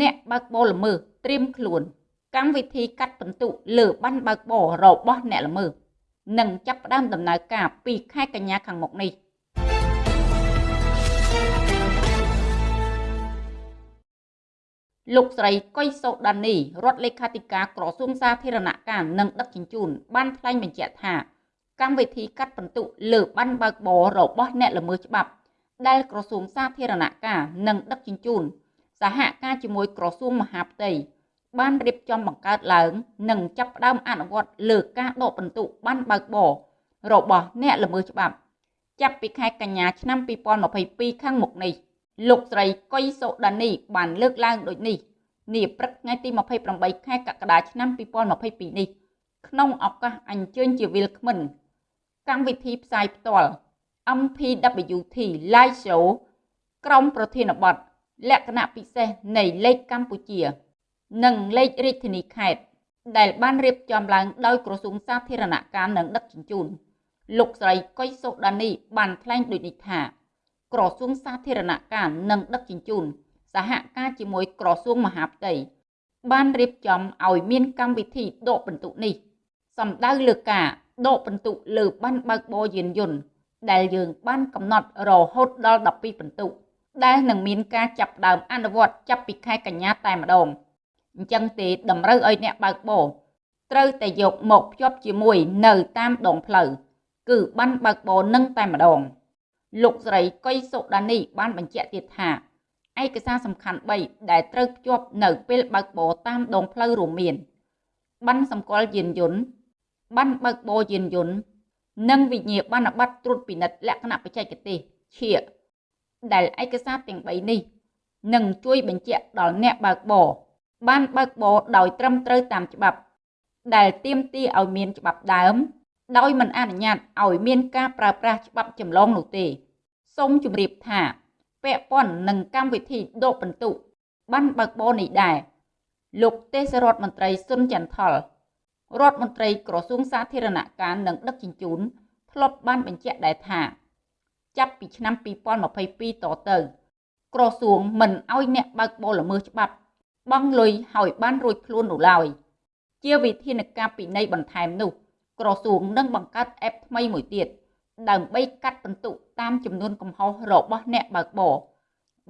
អ្នកបើកបរល្មើសត្រៀមខ្លួន កម្មវិធីកាត់បន្ទុលើបានបើកបររបស់អ្នកល្មើសនឹងចាប់ផ្ដើមដំណើរការពីខែកញ្ញាខាងមុខនេះលោកស្រីកុយសូដានីរដ្ឋលេខាធិការក្រសួងសាធារណការនិងដឹកជញ្ជូនបានថ្លែងបញ្ជាក់ថាកម្មវិធីកាត់បន្ទុលើបានបើកបររបស់អ្នកល្មើសច្បាប់ដែលក្រសួងសាធារណការនិងដឹកជញ្ជូន សហការជាមួយក្រសួងមហាផ្ទៃបានរៀបចំបង្កើតឡើង និងចាប់ផ្ដើមអនុវត្តលើការដកបន្ទុកបានបើកបររបស់អ្នកល្មើសច្បាប់ ចាប់ពីខែកញ្ញាឆ្នាំ2022ខាងមុខនេះលោកស្រីកុយសូដានីបានលើកឡើងដូចនេះនាព្រឹកថ្ងៃទី28ខែកក្កដាឆ្នាំ2022នេះក្នុងឱកាសអញ្ជើញជាវិលក្មិនកម្មវិធីផ្សាយផ្ទាល់ MPWT Live Show ក្រុមប្រធានបទ លក្ខណៈពិសេសនៃលេខកម្ពុជា និងលេខរាជធានីខេត្តដែលបានរៀបចំឡើងដោយក្រសួងសាធារណការនិងដឹកជញ្ជូនលោកស្រីកុយសូដានីបានថ្លែងដូចនេះថាក្រសួងសាធារណការនិងដឹកជញ្ជូនសហការជាមួយក្រសួងមហាផ្ទៃបានរៀបចំឲ្យមានកម្មវិធីដកពិន្ទុនេះសំដៅលើការដកពិន្ទុលើបានបើកបរយានយន្តដែលយើងបានកំណត់រហូតដល់12ពិន្ទុ ដែលនឹងមានការចាប់ដើមអនុវត្តចាប់ពីខែកញ្ញាតែម្ដងអញ្ចឹងទេតម្រូវឲ្យអ្នកបើកបរត្រូវតែយកមកភ្ជាប់ជាមួយនៅតាមដងផ្លូវគឺបានបើកបរនឹងតែម្ដង លោកស្រីកុយសុដានីបានបញ្ជាក់ទៀតថាឯកសារសំខាន់3ដែលត្រូវភ្ជាប់នៅពេលបើកបរតាមដងផ្លូវរួមមានបានសម្គាល់យានយន្តបានបើកបរយានយន្តនិងវិញ្ញាបនបត្រត្រួតពិនិត្យលក្ខណៈបច្ចេកទេសឈៀក ដែលឯកសារទាំង3នេះនឹងជួយបញ្ជាក់ដល់អ្នកបើកបរបានបើកបរដោយត្រឹមត្រូវតាមច្បាប់ ដែលទាមទារឲ្យមានច្បាប់ដើម ដោយមិនអនុញ្ញាតឲ្យមានការប្រើប្រាស់ច្បាប់ចម្លងនោះទេសូមជម្រាបថាពាក់ព័ន្ធនឹងកម្មវិធីដកបន្ទុកបានបើកបរនេះដែរលោកទេសរដ្ឋមន្ត្រីសុនចន្ទថលរដ្ឋមន្ត្រីក្រសួងសាធារណការនិងដឹកជញ្ជូនធ្លាប់បានបញ្ជាក់ដែរថា ចាប់ពីឆ្នាំ2022តទៅក្រសួងមិនអោយអ្នកបើកបរល្មើសច្បាប់បង់លុយឲ្យបានរួចខ្លួននោះឡើយជាវិធានការពិន័យបន្ថែមនោះ ក្រសួងនឹងបង្កើតអេបថ្មីមួយទៀតដើម្បីកាត់បន្ទុកតាមចំនួនកំហុសរបស់អ្នកបើកបរ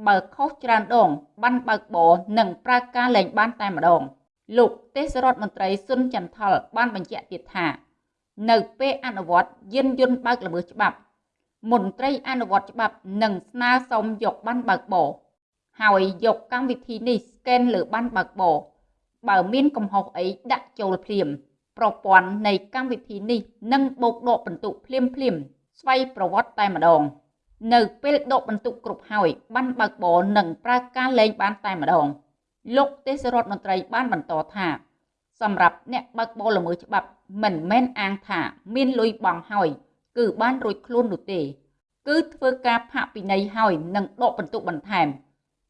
បើខុសច្រើនដងបានបើកបរនិងប្រើការលែងបានតែម្ដង លោកទេសរដ្ឋមន្ត្រីសុនចន្ទថលបានបញ្ជាក់ទៀតថា នៅពេលអនុវត្តយានយន្តបើកល្មើសច្បាប់ មន្ត្រីអនុវត្តច្បាប់នឹងស្នើសុំយកបានបើកបរហើយយកកម្មវិធីនេះស្កេនលើបានបើកបរបើមានកំហុសអីដាក់ចូលភ្លាមប្រព័ន្ធនៃកម្មវិធីនេះនឹងបូកដកបន្ទុកភ្លាមភ្លាមស្វ័យប្រវត្តិតែម្ដង នៅពេលដកបន្ទុកគ្រប់ហើយបានបើកបរនឹងប្រើការលេងបានតែម្ដង លោកទេសរដ្ឋមន្ត្រីបានបន្តថាសម្រាប់អ្នកបើកបរល្មើសច្បាប់មិនមែនអាងថាមានលុយបង់ហើយ គឺបានរួចខ្លួននោះទេ គឺធ្វើការផាកពិន័យហើយនឹងដកបន្ទុកបន្ថែម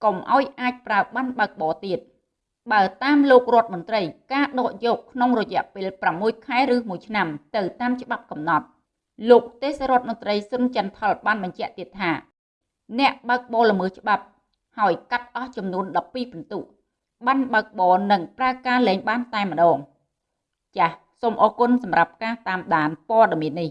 កុំឲ្យអាចប្រើបានបើកបរទៀតបើតាមលោករដ្ឋមន្ត្រី ការដកយកក្នុងរយៈពេល6ខែឬ1ឆ្នាំ ទៅតាមច្បាប់កំណត់លោកទេសរដ្ឋមន្ត្រីសុនចន្ទថលបានបញ្ជាក់ទៀតថាអ្នកបើកបរល្មើសច្បាប់ហើយកាត់អស់ចំនួន12ពិន្ទុបានបើកបរនិងប្រើការលែងបានតែម្ដងចាសសូមអរគុណសម្រាប់ការតាមដានព័ត៌មាននេះ